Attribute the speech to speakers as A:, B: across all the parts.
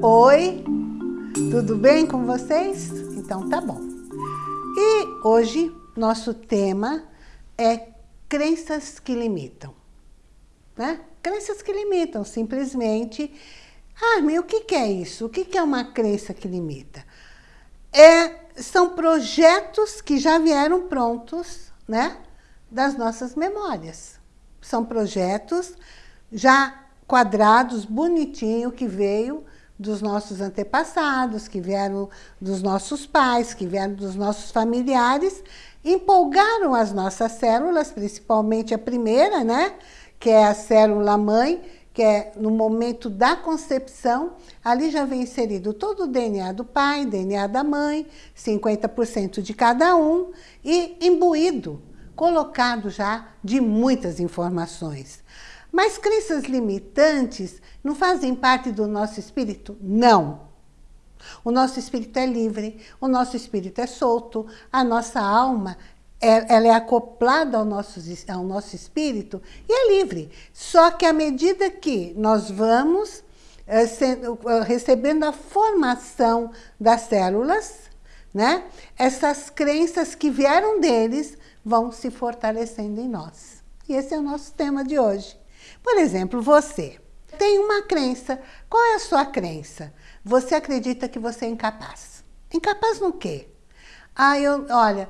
A: Oi, tudo bem com vocês? Então tá bom. E hoje nosso tema é crenças que limitam. Né? Crenças que limitam, simplesmente. Ah, meu, o que, é isso? O que, é uma crença que limita? É, são projetos que já vieram prontos, né? Das nossas memórias. São projetos já quadrados, bonitinho, que veio dos nossos antepassados, que vieram dos nossos pais, que vieram dos nossos familiares, empolgaram as nossas células, principalmente a primeira, né? Que é a célula mãe, que é no momento da concepção, ali já vem inserido todo o DNA do pai, DNA da mãe, 50% de cada um, e imbuído, colocado já de muitas informações. Mas crenças limitantes não fazem parte do nosso espírito? Não. O nosso espírito é livre, o nosso espírito é solto, a nossa alma é, ela é acoplada ao nosso, ao nosso espírito e é livre. Só que à medida que nós vamos é, sendo, recebendo a formação das células, né, essas crenças que vieram deles vão se fortalecendo em nós. E esse é o nosso tema de hoje. Por exemplo, você tem uma crença. Qual é a sua crença? Você acredita que você é incapaz. Incapaz no quê? Ah, eu, olha,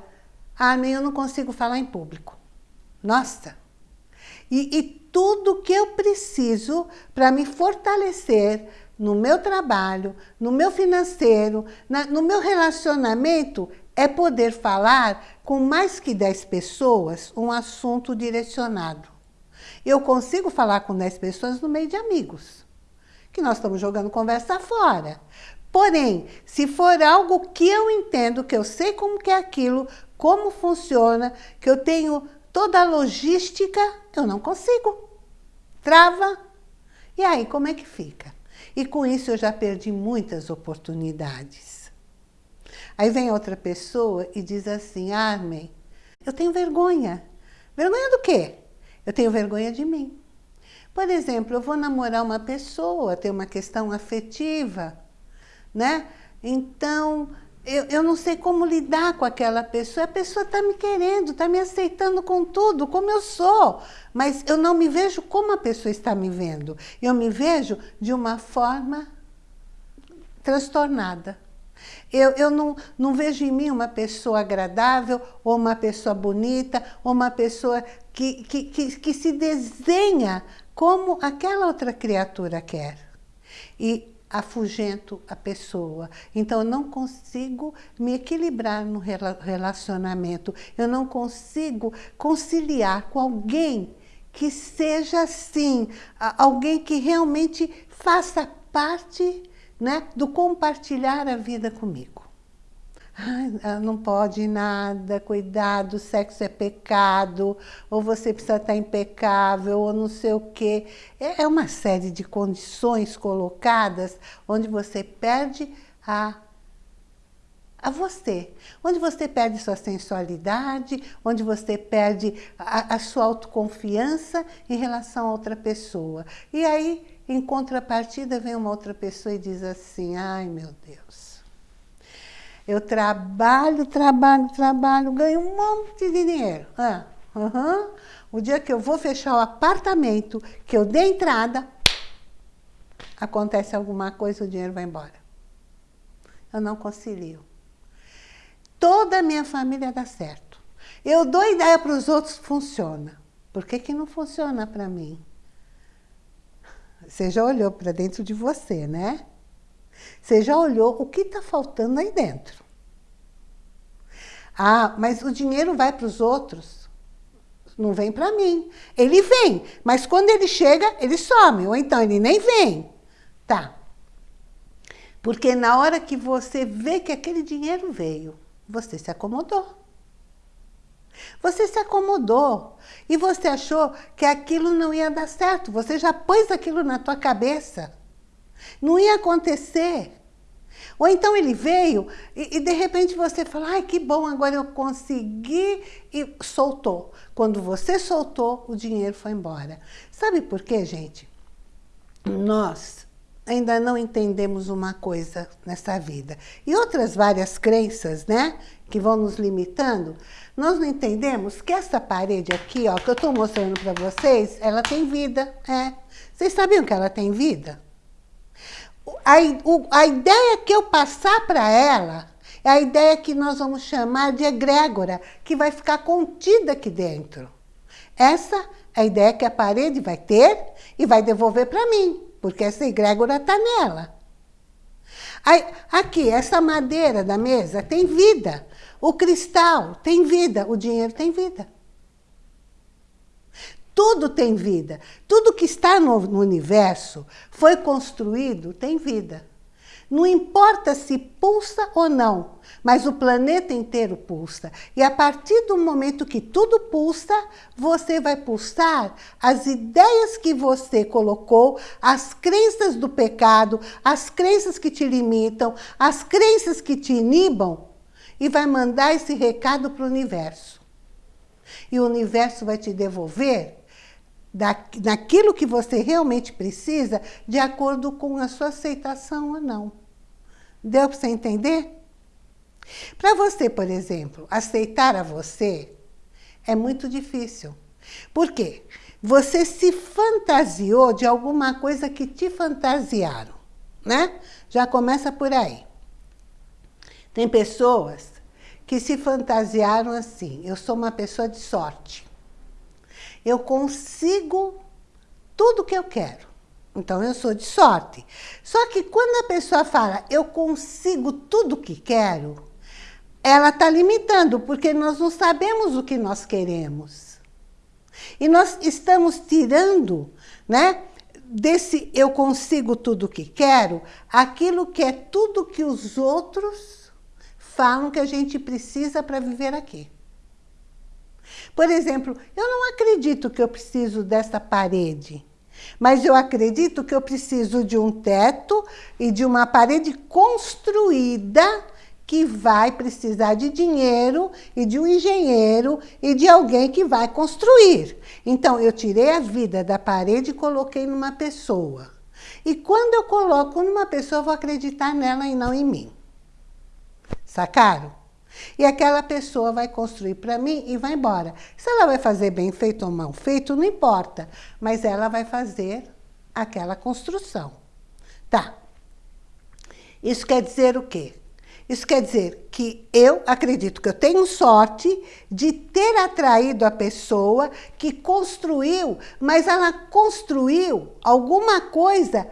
A: ah, eu não consigo falar em público. Nossa! E, e tudo que eu preciso para me fortalecer no meu trabalho, no meu financeiro, na, no meu relacionamento, é poder falar com mais que 10 pessoas um assunto direcionado. Eu consigo falar com 10 pessoas no meio de amigos, que nós estamos jogando conversa fora. Porém, se for algo que eu entendo, que eu sei como que é aquilo, como funciona, que eu tenho toda a logística, eu não consigo. Trava. E aí, como é que fica? E com isso eu já perdi muitas oportunidades. Aí vem outra pessoa e diz assim, Armin, eu tenho vergonha. Vergonha do quê? Eu tenho vergonha de mim. Por exemplo, eu vou namorar uma pessoa, ter uma questão afetiva, né? Então, eu, eu não sei como lidar com aquela pessoa. A pessoa está me querendo, está me aceitando com tudo, como eu sou. Mas eu não me vejo como a pessoa está me vendo. Eu me vejo de uma forma transtornada. Eu, eu não, não vejo em mim uma pessoa agradável, ou uma pessoa bonita, ou uma pessoa que, que, que, que se desenha como aquela outra criatura quer. E afugento a pessoa. Então, eu não consigo me equilibrar no relacionamento. Eu não consigo conciliar com alguém que seja assim, alguém que realmente faça parte né, do compartilhar a vida comigo. Ai, não pode nada, cuidado, sexo é pecado, ou você precisa estar impecável, ou não sei o quê. É, é uma série de condições colocadas onde você perde a, a você. Onde você perde sua sensualidade, onde você perde a, a sua autoconfiança em relação a outra pessoa. E aí, em contrapartida, vem uma outra pessoa e diz assim, ai meu Deus, eu trabalho, trabalho, trabalho, ganho um monte de dinheiro. Ah, uhum. O dia que eu vou fechar o apartamento, que eu dei entrada, acontece alguma coisa, o dinheiro vai embora. Eu não concilio. Toda a minha família dá certo. Eu dou ideia para os outros, funciona. Por que, que não funciona para mim? Você já olhou para dentro de você, né? Você já olhou o que está faltando aí dentro. Ah, mas o dinheiro vai para os outros. Não vem para mim. Ele vem, mas quando ele chega, ele some. Ou então ele nem vem. Tá. Porque na hora que você vê que aquele dinheiro veio, você se acomodou. Você se acomodou e você achou que aquilo não ia dar certo. Você já pôs aquilo na tua cabeça. Não ia acontecer. Ou então ele veio e, e, de repente você fala, ai que bom, agora eu consegui e soltou. Quando você soltou, o dinheiro foi embora. Sabe por quê, gente? Nós ainda não entendemos uma coisa nessa vida. E outras várias crenças, né? Que vão nos limitando. Nós não entendemos que essa parede aqui, ó, que eu estou mostrando para vocês, ela tem vida. É. Vocês sabiam que ela tem vida? A, o, a ideia que eu passar para ela é a ideia que nós vamos chamar de egrégora, que vai ficar contida aqui dentro. Essa é a ideia que a parede vai ter e vai devolver para mim porque essa egrégora está nela. Aí, aqui, essa madeira da mesa tem vida. O cristal tem vida, o dinheiro tem vida. Tudo tem vida. Tudo que está no, no universo foi construído tem vida. Não importa se pulsa ou não, mas o planeta inteiro pulsa. E a partir do momento que tudo pulsa, você vai pulsar as ideias que você colocou, as crenças do pecado, as crenças que te limitam, as crenças que te inibam, e vai mandar esse recado para o universo. E o universo vai te devolver daquilo que você realmente precisa, de acordo com a sua aceitação ou não. Deu para você entender? Para você, por exemplo, aceitar a você é muito difícil. Por quê? Você se fantasiou de alguma coisa que te fantasiaram, né? Já começa por aí. Tem pessoas que se fantasiaram assim, eu sou uma pessoa de sorte. Eu consigo tudo que eu quero. Então, eu sou de sorte. Só que quando a pessoa fala, eu consigo tudo que quero, ela está limitando, porque nós não sabemos o que nós queremos. E nós estamos tirando, né, desse eu consigo tudo que quero, aquilo que é tudo que os outros falam que a gente precisa para viver aqui. Por exemplo, eu não acredito que eu preciso dessa parede, mas eu acredito que eu preciso de um teto e de uma parede construída que vai precisar de dinheiro e de um engenheiro e de alguém que vai construir. Então, eu tirei a vida da parede e coloquei numa pessoa. E quando eu coloco numa pessoa, eu vou acreditar nela e não em mim. Sacaram? E aquela pessoa vai construir para mim e vai embora. Se ela vai fazer bem feito ou mal feito, não importa. Mas ela vai fazer aquela construção. Tá. Isso quer dizer o quê? Isso quer dizer que eu acredito que eu tenho sorte de ter atraído a pessoa que construiu, mas ela construiu alguma coisa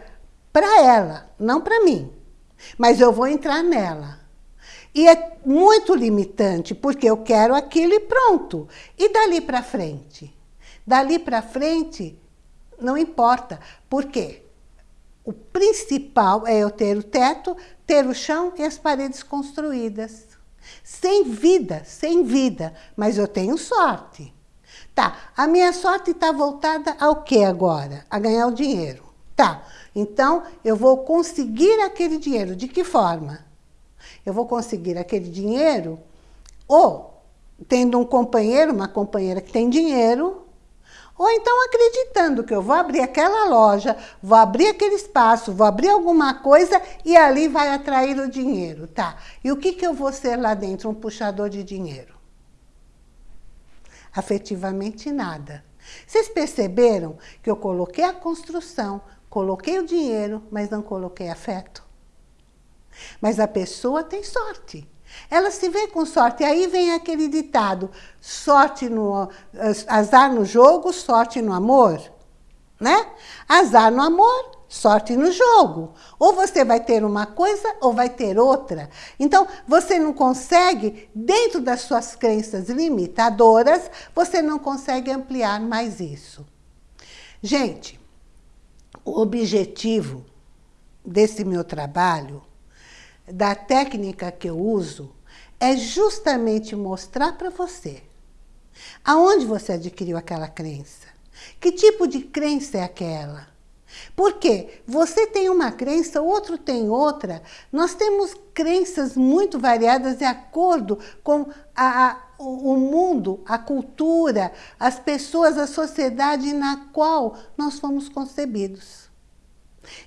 A: para ela, não para mim. Mas eu vou entrar nela. E é muito limitante, porque eu quero aquilo e pronto. E dali para frente? Dali para frente, não importa. Por quê? O principal é eu ter o teto, ter o chão e as paredes construídas. Sem vida, sem vida, mas eu tenho sorte. Tá, a minha sorte está voltada ao que agora? A ganhar o dinheiro. Tá, então eu vou conseguir aquele dinheiro. De que forma? Eu vou conseguir aquele dinheiro ou tendo um companheiro, uma companheira que tem dinheiro, ou então acreditando que eu vou abrir aquela loja, vou abrir aquele espaço, vou abrir alguma coisa e ali vai atrair o dinheiro, tá? E o que, que eu vou ser lá dentro? Um puxador de dinheiro. Afetivamente nada. Vocês perceberam que eu coloquei a construção, coloquei o dinheiro, mas não coloquei afeto? Mas a pessoa tem sorte. Ela se vê com sorte. Aí vem aquele ditado, sorte no, azar no jogo, sorte no amor. Né? Azar no amor, sorte no jogo. Ou você vai ter uma coisa ou vai ter outra. Então, você não consegue, dentro das suas crenças limitadoras, você não consegue ampliar mais isso. Gente, o objetivo desse meu trabalho da técnica que eu uso é justamente mostrar para você aonde você adquiriu aquela crença. Que tipo de crença é aquela? Porque você tem uma crença, outro tem outra. Nós temos crenças muito variadas de acordo com a, a, o mundo, a cultura, as pessoas, a sociedade na qual nós fomos concebidos.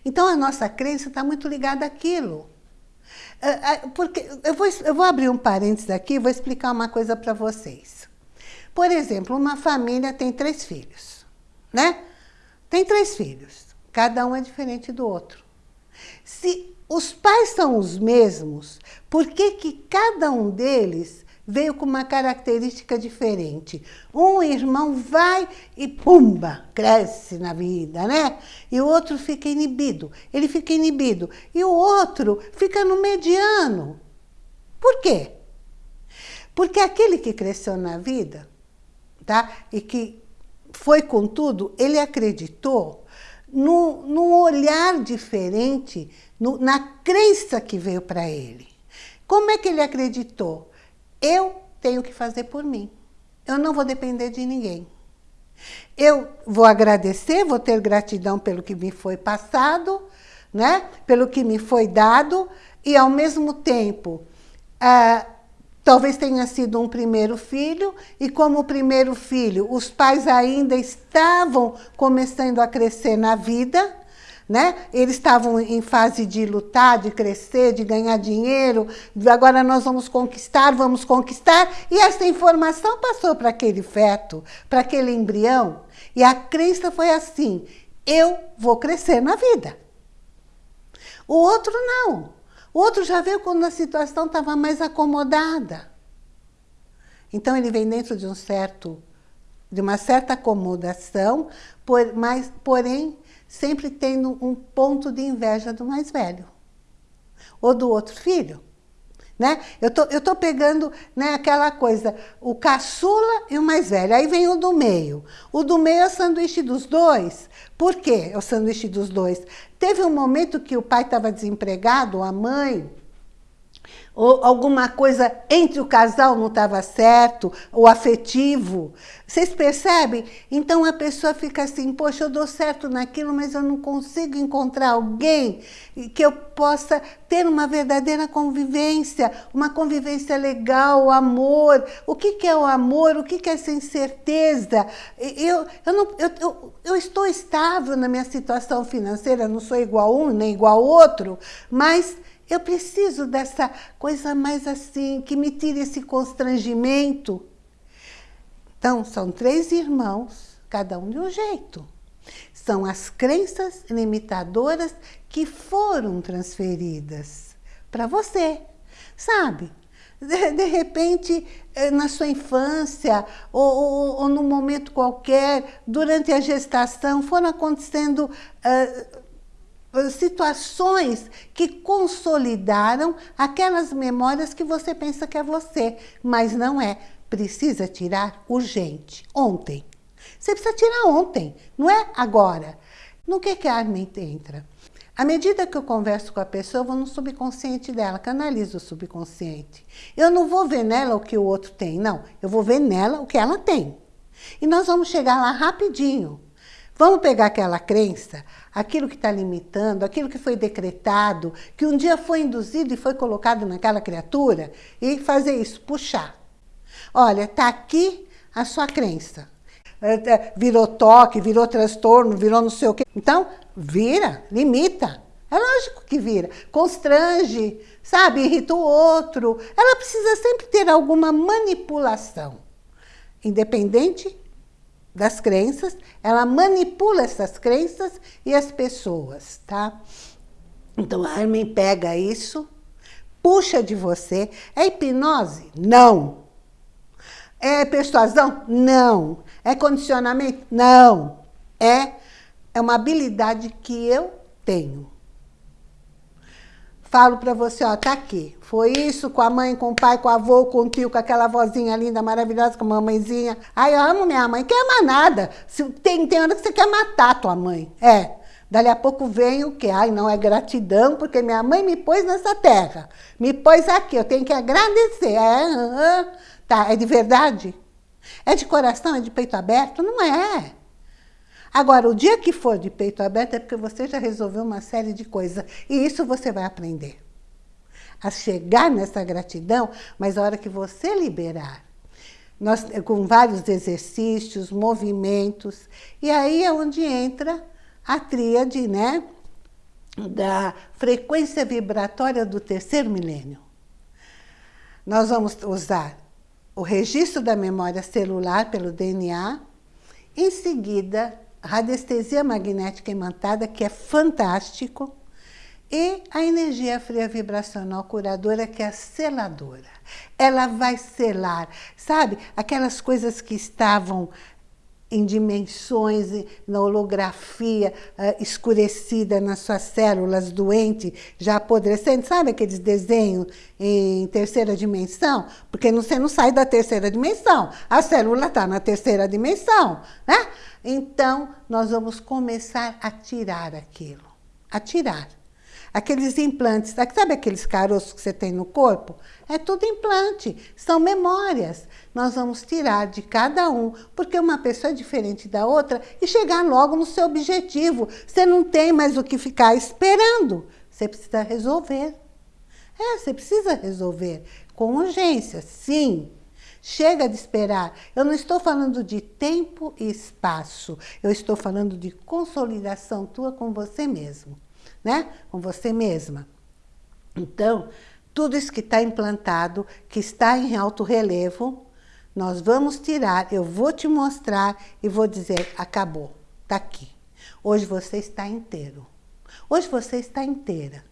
A: Então a nossa crença está muito ligada àquilo. É, é, porque eu vou, eu vou abrir um parênteses aqui e vou explicar uma coisa para vocês. Por exemplo, uma família tem três filhos, né? Tem três filhos, cada um é diferente do outro. Se os pais são os mesmos, por que, que cada um deles veio com uma característica diferente. Um irmão vai e pumba, cresce na vida, né? E o outro fica inibido. Ele fica inibido. E o outro fica no mediano. Por quê? Porque aquele que cresceu na vida, tá? E que foi com tudo, ele acreditou no, num olhar diferente, no, na crença que veio para ele. Como é que ele acreditou? Eu tenho que fazer por mim. Eu não vou depender de ninguém. Eu vou agradecer, vou ter gratidão pelo que me foi passado, né? pelo que me foi dado, e ao mesmo tempo, ah, talvez tenha sido um primeiro filho, e como primeiro filho, os pais ainda estavam começando a crescer na vida, né? Eles estavam em fase de lutar, de crescer, de ganhar dinheiro, agora nós vamos conquistar, vamos conquistar, e essa informação passou para aquele feto, para aquele embrião, e a crença foi assim, eu vou crescer na vida. O outro não. O outro já veio quando a situação estava mais acomodada. Então ele vem dentro de um certo, de uma certa acomodação, por, mas, porém sempre tendo um ponto de inveja do mais velho. Ou do outro filho. Né? Eu tô, eu tô pegando né, aquela coisa, o caçula e o mais velho. Aí vem o do meio. O do meio é o sanduíche dos dois. Por quê é o sanduíche dos dois? Teve um momento que o pai estava desempregado, a mãe ou alguma coisa entre o casal não estava certo, o afetivo. Vocês percebem? Então a pessoa fica assim, poxa, eu dou certo naquilo, mas eu não consigo encontrar alguém que eu possa ter uma verdadeira convivência, uma convivência legal, amor. O que, que é o amor? O que, que é essa incerteza? Eu, eu, não, eu, eu, eu estou estável na minha situação financeira, não sou igual um nem igual outro, mas eu preciso dessa coisa mais assim, que me tire esse constrangimento. Então, são três irmãos, cada um de um jeito. São as crenças limitadoras que foram transferidas para você, sabe? De, de, repente, eh, na sua infância, ou, ou, ou num momento qualquer, durante a gestação, foram acontecendo... Uh, situações que consolidaram aquelas memórias que você pensa que é você, mas não é. Precisa tirar urgente, ontem. Você precisa tirar ontem, não é agora. No que, que a Armin entra? À medida que eu converso com a pessoa, eu vou no subconsciente dela, canalizo o subconsciente. Eu não vou ver nela o que o outro tem, não. Eu vou ver nela o que ela tem. E nós vamos chegar lá rapidinho. Vamos pegar aquela crença, aquilo que está limitando, aquilo que foi decretado, que um dia foi induzido e foi colocado naquela criatura, e fazer isso, puxar. Olha, está aqui a sua crença. É, é, virou toque, virou transtorno, virou não sei o quê. Então, vira, limita. É lógico que vira. Constrange, sabe? Irrita o outro. Ela precisa sempre ter alguma manipulação. Independente das crenças, ela manipula essas crenças e as pessoas, tá? Então, a Armin pega isso, puxa de você. É hipnose? Não. É persuasão? Não. É condicionamento? Não. É, é uma habilidade que eu tenho. Falo para você, ó, tá aqui. Foi isso com a mãe, com o pai, com o avô, com o tio, com aquela vozinha linda, maravilhosa, com a mamãezinha. Ai, eu amo minha mãe. Quer mais nada. Se, tem, tem hora que você quer matar a tua mãe. É. Dali a pouco vem o que? Ai, não é gratidão, porque minha mãe me pôs nessa terra. Me pôs aqui, eu tenho que agradecer. É, uh, uh. tá, é de verdade? É de coração, é de peito aberto? Não é. Agora, o dia que for de peito aberto é porque você já resolveu uma série de coisas. E isso você vai aprender. A chegar nessa gratidão, mas a hora que você liberar, nós, com vários exercícios, movimentos, e aí é onde entra a tríade, né? da frequência vibratória do terceiro milênio. Nós vamos usar o registro da memória celular pelo DNA, em seguida, radiestesia magnética imantada, que é fantástico, e a energia fria vibracional curadora, que é a seladora. Ela vai selar, sabe? Aquelas coisas que estavam em dimensões, na holografia uh, escurecida nas suas células, doente, já apodrecendo. Sabe aqueles desenhos em terceira dimensão? Porque você não sai da terceira dimensão. A célula está na terceira dimensão. Né? Então, nós vamos começar a tirar aquilo. A tirar. Aqueles implantes, sabe aqueles caroços que você tem no corpo? É tudo implante, são memórias. Nós vamos tirar de cada um, porque uma pessoa é diferente da outra e chegar logo no seu objetivo. Você não tem mais o que ficar esperando. Você precisa resolver. É, você precisa resolver. Com urgência, sim. Chega de esperar. Eu não estou falando de tempo e espaço. Eu estou falando de consolidação tua com você mesmo né? com você mesma. Então, tudo isso que está implantado, que está em alto relevo, nós vamos tirar, eu vou te mostrar e vou dizer, acabou, está aqui. Hoje você está inteiro. Hoje você está inteira.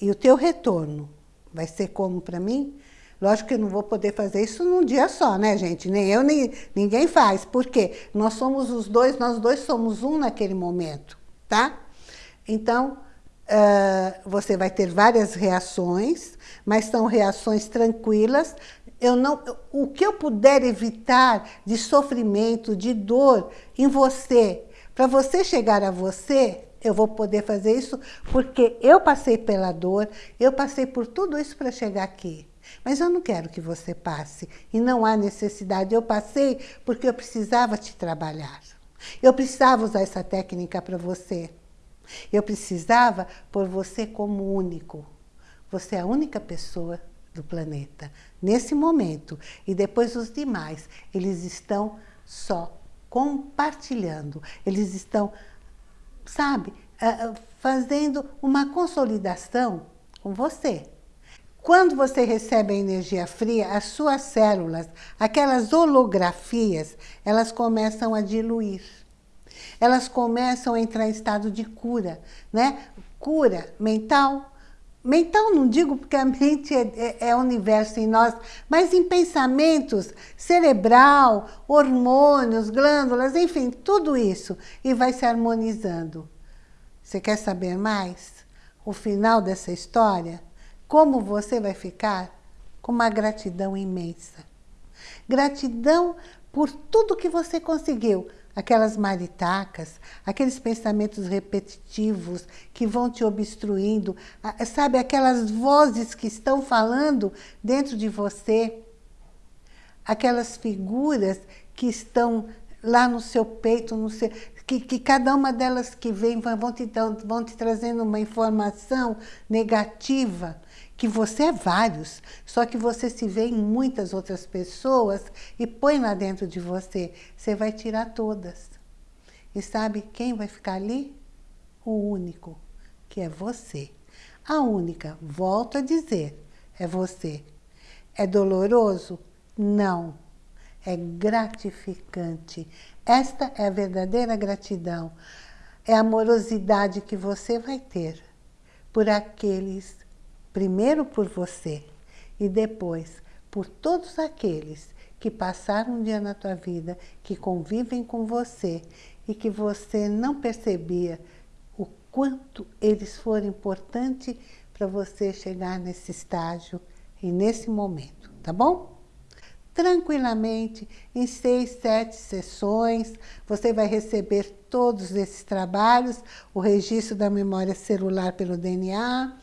A: E o teu retorno vai ser como para mim? Lógico que eu não vou poder fazer isso num dia só, né, gente? Nem eu, nem ninguém faz. Por quê? Nós somos os dois, nós dois somos um naquele momento, tá? Então, uh, você vai ter várias reações, mas são reações tranquilas. Eu não, o que eu puder evitar de sofrimento, de dor em você, para você chegar a você, eu vou poder fazer isso porque eu passei pela dor, eu passei por tudo isso para chegar aqui. Mas eu não quero que você passe. E não há necessidade. Eu passei porque eu precisava te trabalhar. Eu precisava usar essa técnica para você. Eu precisava por você como único. Você é a única pessoa do planeta, nesse momento. E depois os demais, eles estão só compartilhando. Eles estão, sabe, fazendo uma consolidação com você. Quando você recebe a energia fria, as suas células, aquelas holografias, elas começam a diluir elas começam a entrar em estado de cura, né? Cura mental. Mental não digo porque a mente é, é, é universo em nós, mas em pensamentos, cerebral, hormônios, glândulas, enfim, tudo isso. E vai se harmonizando. Você quer saber mais? O final dessa história? Como você vai ficar? Com uma gratidão imensa. Gratidão por tudo que você conseguiu aquelas maritacas, aqueles pensamentos repetitivos que vão te obstruindo, sabe, aquelas vozes que estão falando dentro de você, aquelas figuras que estão lá no seu peito, no seu, que, que cada uma delas que vem vão te, vão te trazendo uma informação negativa, que você é vários, só que você se vê em muitas outras pessoas e põe lá dentro de você. Você vai tirar todas. E sabe quem vai ficar ali? O único, que é você. A única, volto a dizer, é você. É doloroso? Não. É gratificante. Esta é a verdadeira gratidão. É a amorosidade que você vai ter por aqueles primeiro por você e depois por todos aqueles que passaram um dia na tua vida, que convivem com você e que você não percebia o quanto eles foram importantes para você chegar nesse estágio e nesse momento, tá bom? Tranquilamente, em seis, sete sessões, você vai receber todos esses trabalhos, o registro da memória celular pelo DNA,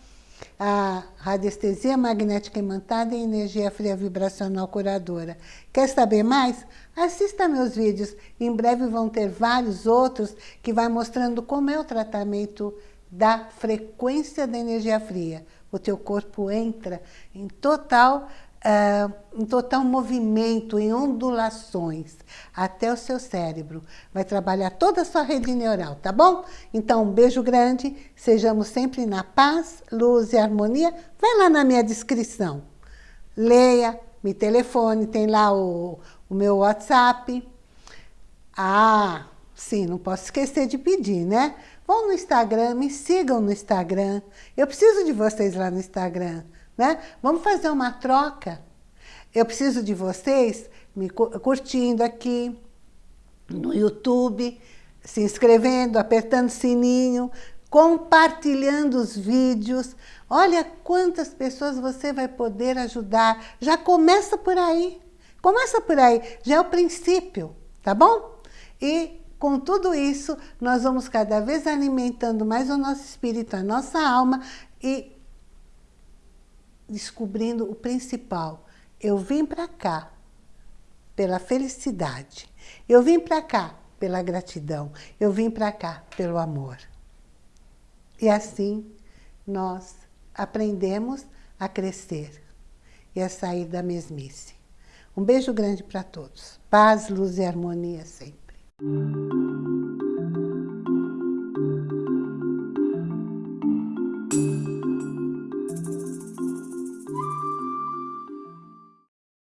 A: a radiestesia magnética imantada e energia fria vibracional curadora. Quer saber mais? Assista meus vídeos. Em breve vão ter vários outros que vai mostrando como é o tratamento da frequência da energia fria. O teu corpo entra em total uh, em total movimento, em ondulações, até o seu cérebro. Vai trabalhar toda a sua rede neural, tá bom? Então, um beijo grande, sejamos sempre na paz, luz e harmonia. Vai lá na minha descrição, leia, me telefone, tem lá o, o meu WhatsApp. Ah, sim, não posso esquecer de pedir, né? Vão no Instagram, me sigam no Instagram. Eu preciso de vocês lá no Instagram. Né? Vamos fazer uma troca. Eu preciso de vocês me curtindo aqui no YouTube, se inscrevendo, apertando sininho, compartilhando os vídeos. Olha quantas pessoas você vai poder ajudar. Já começa por aí. Começa por aí. Já é o princípio, tá bom? E com tudo isso, nós vamos cada vez alimentando mais o nosso espírito, a nossa alma e descobrindo o principal. Eu vim para cá pela felicidade. Eu vim para cá pela gratidão. Eu vim para cá pelo amor. E assim nós aprendemos a crescer e a sair da mesmice. Um beijo grande para todos. Paz, luz e harmonia sempre.